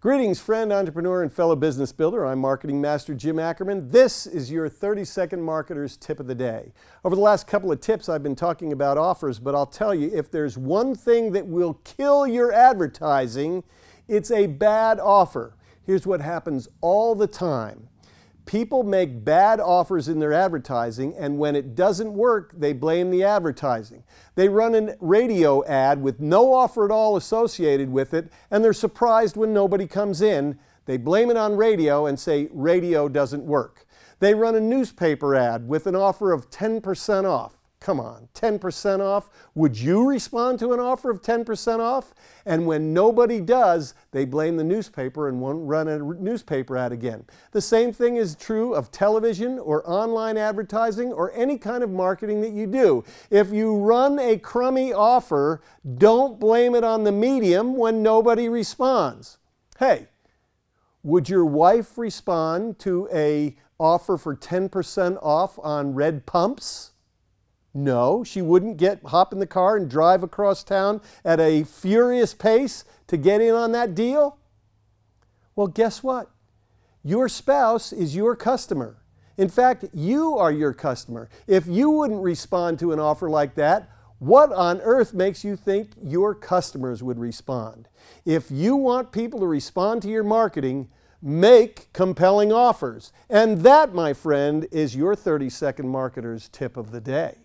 Greetings, friend, entrepreneur, and fellow business builder. I'm Marketing Master Jim Ackerman. This is your 30 Second Marketer's Tip of the Day. Over the last couple of tips, I've been talking about offers, but I'll tell you, if there's one thing that will kill your advertising, it's a bad offer. Here's what happens all the time People make bad offers in their advertising, and when it doesn't work, they blame the advertising. They run a radio ad with no offer at all associated with it, and they're surprised when nobody comes in. They blame it on radio and say radio doesn't work. They run a newspaper ad with an offer of 10% off. Come on, 10% off? Would you respond to an offer of 10% off? And when nobody does, they blame the newspaper and won't run a newspaper ad again. The same thing is true of television or online advertising or any kind of marketing that you do. If you run a crummy offer, don't blame it on the medium when nobody responds. Hey, would your wife respond to a offer for 10% off on red pumps? No, she wouldn't get hop in the car and drive across town at a furious pace to get in on that deal. Well, guess what? Your spouse is your customer. In fact, you are your customer. If you wouldn't respond to an offer like that, what on earth makes you think your customers would respond? If you want people to respond to your marketing, make compelling offers. And that, my friend, is your 30 second marketer's tip of the day.